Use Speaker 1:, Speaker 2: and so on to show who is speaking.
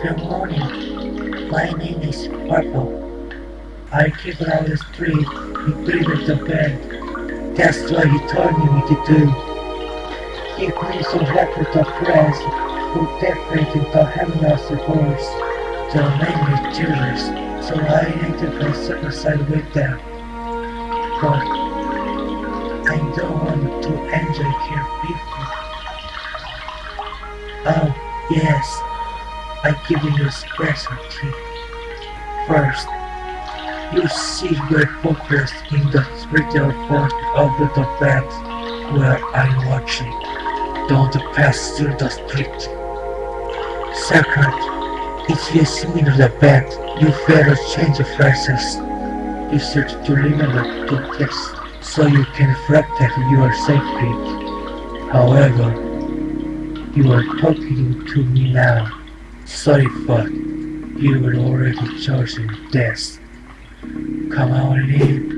Speaker 1: My name is Purple. I came around the street, he breathed the bed. That's what he told me to do. He brings some record of friends who decorated the Heminas horse. The name is Julius, so I entered my suicide with them. But I don't want to enjoy here people. Oh, yes, I give you a special treat. First, you see your focus in the spiritual part of the bed where I'm watching. Don't pass through the street. Second, if you see the bed, you better change the phrases. You should to remember to kiss so you can protect your safety. However, you are talking to me now. Sorry, but you were already chosen death. Come on in.